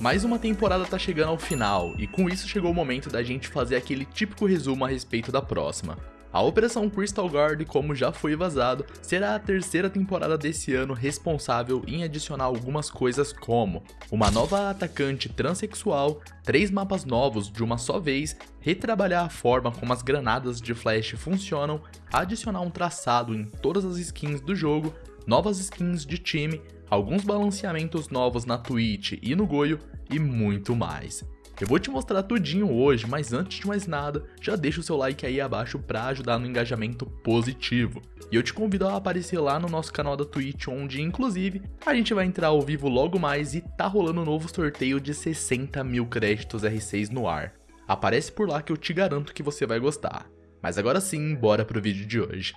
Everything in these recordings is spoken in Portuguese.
Mais uma temporada tá chegando ao final, e com isso chegou o momento da gente fazer aquele típico resumo a respeito da próxima. A Operação Crystal Guard, como já foi vazado, será a terceira temporada desse ano responsável em adicionar algumas coisas como uma nova atacante transexual, três mapas novos de uma só vez, retrabalhar a forma como as granadas de flash funcionam, adicionar um traçado em todas as skins do jogo, novas skins de time, alguns balanceamentos novos na Twitch e no Goio e muito mais. Eu vou te mostrar tudinho hoje, mas antes de mais nada, já deixa o seu like aí abaixo para ajudar no engajamento positivo. E eu te convido a aparecer lá no nosso canal da Twitch, onde inclusive a gente vai entrar ao vivo logo mais e tá rolando um novo sorteio de 60 mil créditos R6 no ar. Aparece por lá que eu te garanto que você vai gostar. Mas agora sim, bora pro vídeo de hoje.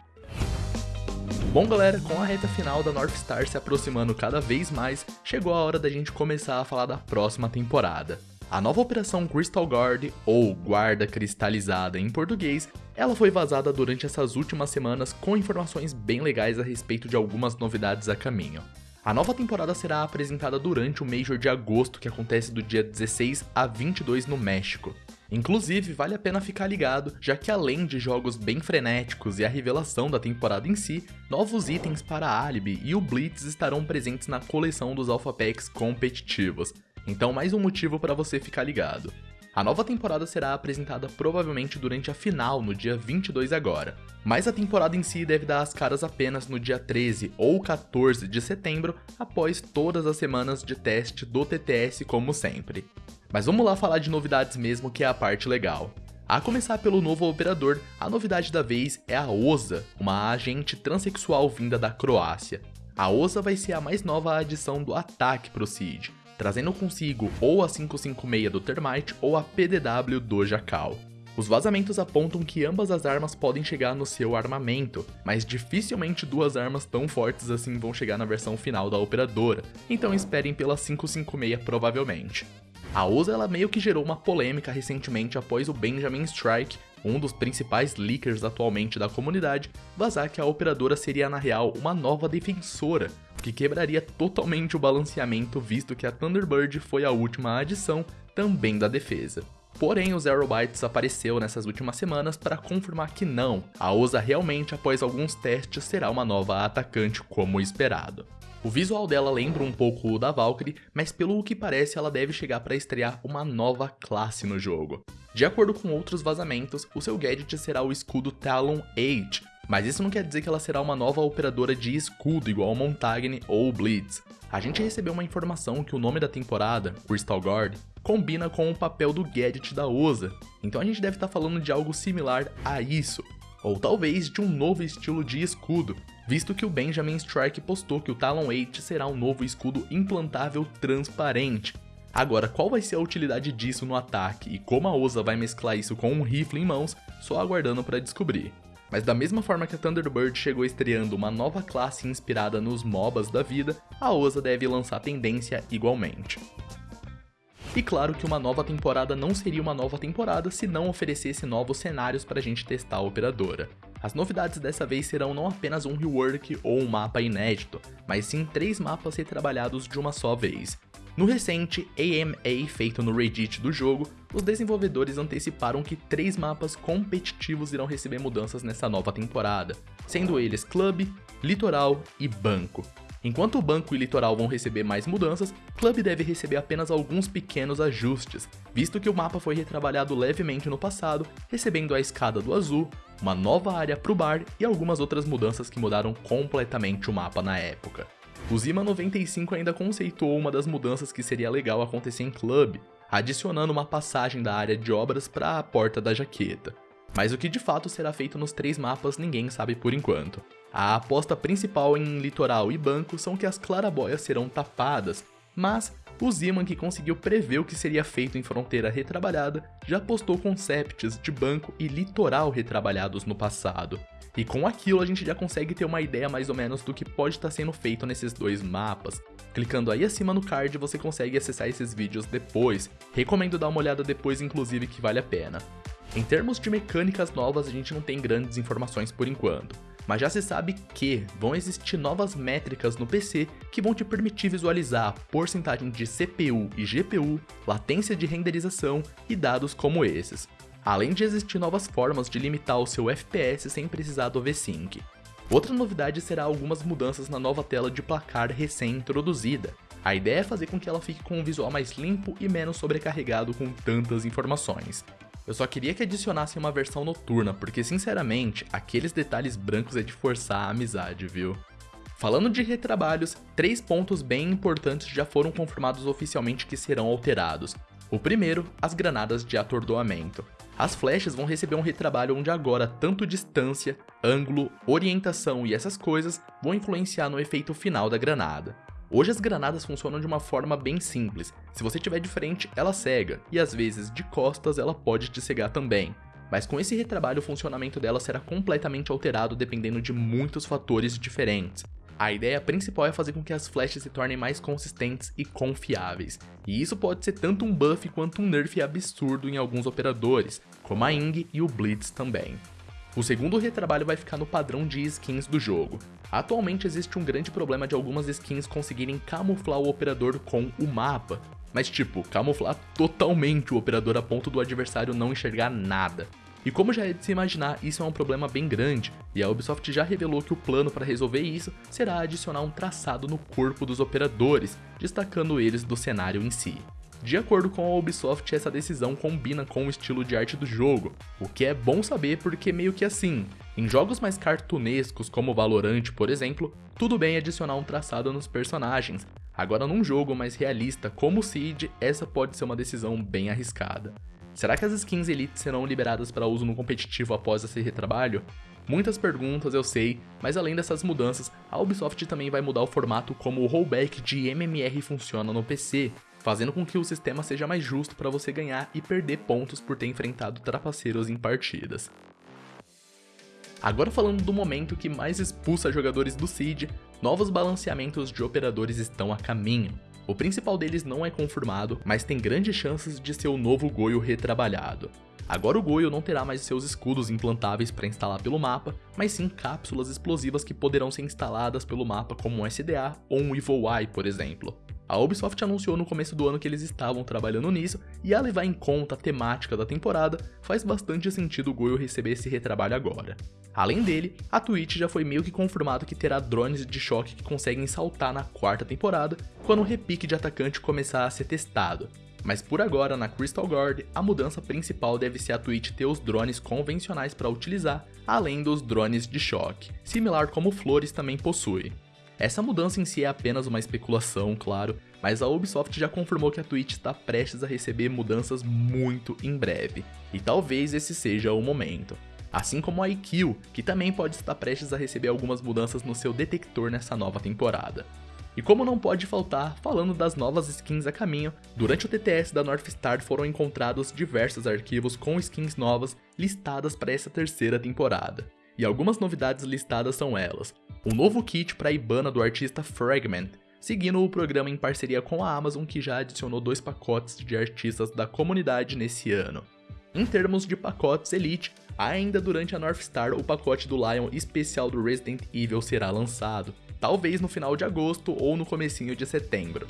Bom galera, com a reta final da North Star se aproximando cada vez mais, chegou a hora da gente começar a falar da próxima temporada. A nova operação Crystal Guard, ou Guarda Cristalizada em português, ela foi vazada durante essas últimas semanas com informações bem legais a respeito de algumas novidades a caminho. A nova temporada será apresentada durante o Major de agosto, que acontece do dia 16 a 22 no México. Inclusive, vale a pena ficar ligado, já que além de jogos bem frenéticos e a revelação da temporada em si, novos itens para a Alibi e o Blitz estarão presentes na coleção dos Alpha Packs competitivos, então mais um motivo para você ficar ligado. A nova temporada será apresentada provavelmente durante a final, no dia 22 agora, mas a temporada em si deve dar as caras apenas no dia 13 ou 14 de setembro, após todas as semanas de teste do TTS como sempre. Mas vamos lá falar de novidades mesmo, que é a parte legal. A começar pelo novo operador, a novidade da vez é a OSA, uma agente transexual vinda da Croácia. A OSA vai ser a mais nova adição do ataque pro Siege, trazendo consigo ou a 556 do Termite ou a PDW do Jacal. Os vazamentos apontam que ambas as armas podem chegar no seu armamento, mas dificilmente duas armas tão fortes assim vão chegar na versão final da operadora, então esperem pela 556 provavelmente. A USA ela meio que gerou uma polêmica recentemente após o Benjamin Strike, um dos principais leakers atualmente da comunidade, vazar que a operadora seria na real uma nova defensora, que quebraria totalmente o balanceamento visto que a Thunderbird foi a última adição também da defesa. Porém, o Zero Bytes apareceu nessas últimas semanas para confirmar que não, a OSA realmente após alguns testes será uma nova atacante como esperado. O visual dela lembra um pouco o da Valkyrie, mas pelo que parece ela deve chegar para estrear uma nova classe no jogo. De acordo com outros vazamentos, o seu gadget será o escudo Talon 8, mas isso não quer dizer que ela será uma nova operadora de escudo igual Montagne ou Blitz. A gente recebeu uma informação que o nome da temporada, Crystal Guard, combina com o papel do gadget da OSA, então a gente deve estar tá falando de algo similar a isso, ou talvez de um novo estilo de escudo, visto que o Benjamin Strike postou que o Talon 8 será um novo escudo implantável transparente. Agora, qual vai ser a utilidade disso no ataque e como a OSA vai mesclar isso com um rifle em mãos, só aguardando para descobrir. Mas da mesma forma que a Thunderbird chegou estreando uma nova classe inspirada nos MOBAs da vida, a OSA deve lançar tendência igualmente. E claro que uma nova temporada não seria uma nova temporada se não oferecesse novos cenários para a gente testar a operadora. As novidades dessa vez serão não apenas um rework ou um mapa inédito, mas sim três mapas retrabalhados de uma só vez, no recente AMA feito no Reddit do jogo, os desenvolvedores anteciparam que três mapas competitivos irão receber mudanças nessa nova temporada, sendo eles Club, Litoral e Banco. Enquanto o Banco e Litoral vão receber mais mudanças, Club deve receber apenas alguns pequenos ajustes, visto que o mapa foi retrabalhado levemente no passado, recebendo a escada do azul, uma nova área para o bar e algumas outras mudanças que mudaram completamente o mapa na época. O Zima 95 ainda conceituou uma das mudanças que seria legal acontecer em Club, adicionando uma passagem da área de obras para a porta da jaqueta. Mas o que de fato será feito nos três mapas ninguém sabe por enquanto. A aposta principal em Litoral e Banco são que as clarabóias serão tapadas, mas o Ziman, que conseguiu prever o que seria feito em Fronteira Retrabalhada, já postou concepts de banco e litoral retrabalhados no passado. E com aquilo a gente já consegue ter uma ideia mais ou menos do que pode estar sendo feito nesses dois mapas. Clicando aí acima no card você consegue acessar esses vídeos depois, recomendo dar uma olhada depois inclusive que vale a pena. Em termos de mecânicas novas, a gente não tem grandes informações por enquanto, mas já se sabe que vão existir novas métricas no PC que vão te permitir visualizar a porcentagem de CPU e GPU, latência de renderização e dados como esses, além de existir novas formas de limitar o seu FPS sem precisar do V-Sync. Outra novidade será algumas mudanças na nova tela de placar recém-introduzida. A ideia é fazer com que ela fique com um visual mais limpo e menos sobrecarregado com tantas informações. Eu só queria que adicionassem uma versão noturna, porque sinceramente, aqueles detalhes brancos é de forçar a amizade, viu? Falando de retrabalhos, três pontos bem importantes já foram confirmados oficialmente que serão alterados. O primeiro, as granadas de atordoamento. As flechas vão receber um retrabalho onde agora tanto distância, ângulo, orientação e essas coisas vão influenciar no efeito final da granada. Hoje as granadas funcionam de uma forma bem simples. Se você estiver de frente, ela cega, e às vezes de costas ela pode te cegar também. Mas com esse retrabalho o funcionamento dela será completamente alterado dependendo de muitos fatores diferentes. A ideia principal é fazer com que as flechas se tornem mais consistentes e confiáveis, e isso pode ser tanto um buff quanto um nerf absurdo em alguns operadores, como a Ing e o Blitz também. O segundo retrabalho vai ficar no padrão de skins do jogo. Atualmente existe um grande problema de algumas skins conseguirem camuflar o operador com o mapa, mas tipo, camuflar totalmente o operador a ponto do adversário não enxergar nada. E como já é de se imaginar, isso é um problema bem grande, e a Ubisoft já revelou que o plano para resolver isso será adicionar um traçado no corpo dos operadores, destacando eles do cenário em si. De acordo com a Ubisoft, essa decisão combina com o estilo de arte do jogo, o que é bom saber porque meio que assim, em jogos mais cartunescos como Valorant, por exemplo, tudo bem adicionar um traçado nos personagens. Agora num jogo mais realista como o Siege, essa pode ser uma decisão bem arriscada. Será que as skins Elite serão liberadas para uso no competitivo após esse retrabalho? Muitas perguntas, eu sei, mas além dessas mudanças, a Ubisoft também vai mudar o formato como o rollback de MMR funciona no PC, fazendo com que o sistema seja mais justo para você ganhar e perder pontos por ter enfrentado trapaceiros em partidas. Agora falando do momento que mais expulsa jogadores do Seed, novos balanceamentos de operadores estão a caminho. O principal deles não é confirmado, mas tem grandes chances de ser o novo Goio retrabalhado. Agora o Goio não terá mais seus escudos implantáveis para instalar pelo mapa, mas sim cápsulas explosivas que poderão ser instaladas pelo mapa como um SDA ou um Evil Eye, por exemplo. A Ubisoft anunciou no começo do ano que eles estavam trabalhando nisso, e a levar em conta a temática da temporada, faz bastante sentido o Goyo receber esse retrabalho agora. Além dele, a Twitch já foi meio que confirmado que terá drones de choque que conseguem saltar na quarta temporada, quando o repique de atacante começar a ser testado. Mas por agora, na Crystal Guard, a mudança principal deve ser a Twitch ter os drones convencionais para utilizar, além dos drones de choque, similar como Flores também possui. Essa mudança em si é apenas uma especulação, claro, mas a Ubisoft já confirmou que a Twitch está prestes a receber mudanças muito em breve, e talvez esse seja o momento. Assim como a IQ, que também pode estar prestes a receber algumas mudanças no seu detector nessa nova temporada. E como não pode faltar, falando das novas skins a caminho, durante o TTS da Northstar foram encontrados diversos arquivos com skins novas listadas para essa terceira temporada. E algumas novidades listadas são elas: um novo kit para a Ibana do artista Fragment, seguindo o programa em parceria com a Amazon que já adicionou dois pacotes de artistas da comunidade nesse ano. Em termos de pacotes Elite, ainda durante a North Star o pacote do Lion especial do Resident Evil será lançado, talvez no final de agosto ou no comecinho de setembro.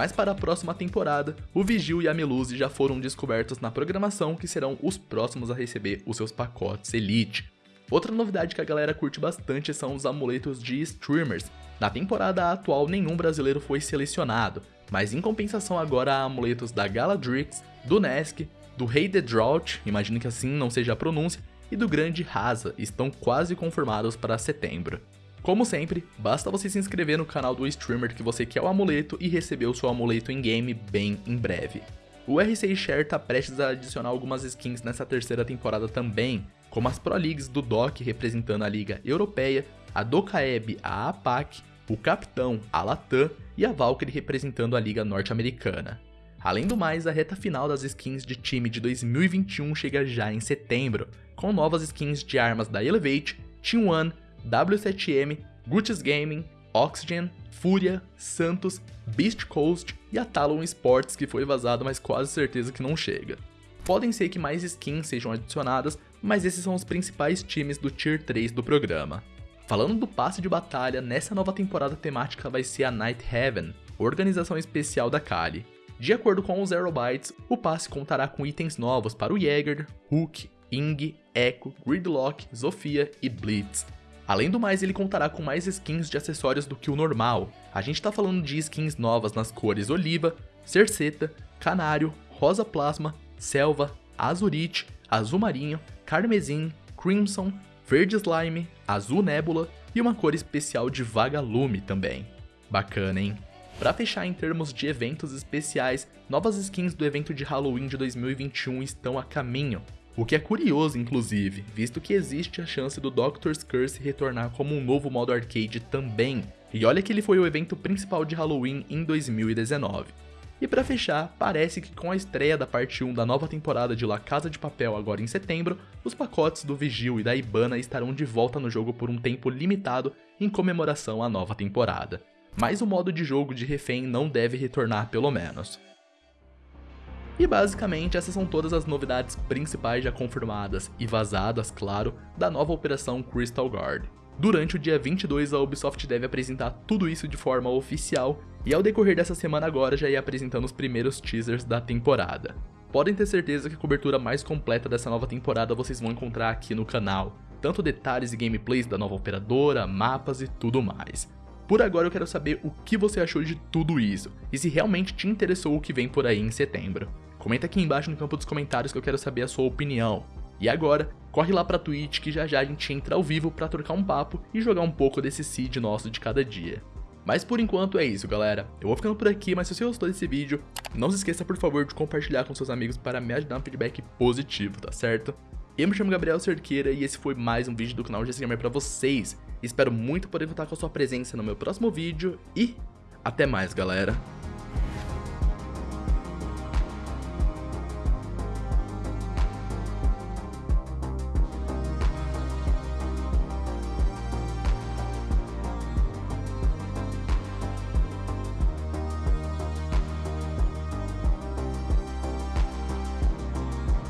Mas para a próxima temporada, o Vigil e a Melusi já foram descobertos na programação que serão os próximos a receber os seus pacotes Elite. Outra novidade que a galera curte bastante são os amuletos de streamers. Na temporada atual nenhum brasileiro foi selecionado, mas em compensação agora há amuletos da Galadrix, do Nesk, do Rei The Drought, imagino que assim não seja a pronúncia, e do Grande Rasa estão quase confirmados para setembro. Como sempre, basta você se inscrever no canal do streamer que você quer o amuleto e receber o seu amuleto em game bem em breve. O R6 Share tá prestes a adicionar algumas skins nessa terceira temporada também, como as Pro Leagues do DOC representando a Liga Europeia, a do Caeb a APAC, o Capitão a Latam e a Valkyrie representando a Liga Norte-Americana. Além do mais, a reta final das skins de time de 2021 chega já em setembro, com novas skins de armas da Elevate, Team One, W7M, Guts Gaming, Oxygen, Fúria, Santos, Beast Coast e a Talon Sports que foi vazado, mas quase certeza que não chega. Podem ser que mais skins sejam adicionadas, mas esses são os principais times do Tier 3 do programa. Falando do passe de batalha, nessa nova temporada temática vai ser a Night Heaven, organização especial da Kali. De acordo com os Zero Bytes, o passe contará com itens novos para o Jäger, Hook, Ing, Echo, Gridlock, Zofia e Blitz. Além do mais, ele contará com mais skins de acessórios do que o normal. A gente tá falando de skins novas nas cores Oliva, Cerceta, Canário, Rosa Plasma, Selva, Azurite, Azul Marinho, Carmesim, Crimson, Verde Slime, Azul Nébula e uma cor especial de Vagalume também. Bacana, hein? Para fechar em termos de eventos especiais, novas skins do evento de Halloween de 2021 estão a caminho. O que é curioso, inclusive, visto que existe a chance do Doctor's Curse retornar como um novo modo arcade também. E olha que ele foi o evento principal de Halloween em 2019. E para fechar, parece que com a estreia da parte 1 da nova temporada de La Casa de Papel agora em setembro, os pacotes do Vigil e da Ibana estarão de volta no jogo por um tempo limitado em comemoração à nova temporada. Mas o modo de jogo de refém não deve retornar pelo menos. E basicamente essas são todas as novidades principais já confirmadas e vazadas, claro, da nova operação Crystal Guard. Durante o dia 22, a Ubisoft deve apresentar tudo isso de forma oficial, e ao decorrer dessa semana agora já ia apresentando os primeiros teasers da temporada. Podem ter certeza que a cobertura mais completa dessa nova temporada vocês vão encontrar aqui no canal, tanto detalhes e gameplays da nova operadora, mapas e tudo mais. Por agora eu quero saber o que você achou de tudo isso, e se realmente te interessou o que vem por aí em setembro. Comenta aqui embaixo no campo dos comentários que eu quero saber a sua opinião. E agora, corre lá pra Twitch que já já a gente entra ao vivo pra trocar um papo e jogar um pouco desse seed nosso de cada dia. Mas por enquanto é isso, galera. Eu vou ficando por aqui, mas se você gostou desse vídeo, não se esqueça por favor de compartilhar com seus amigos para me ajudar no feedback positivo, tá certo? Eu me chamo Gabriel Cerqueira e esse foi mais um vídeo do canal GC Gamer pra vocês. Espero muito poder contar com a sua presença no meu próximo vídeo e até mais, galera.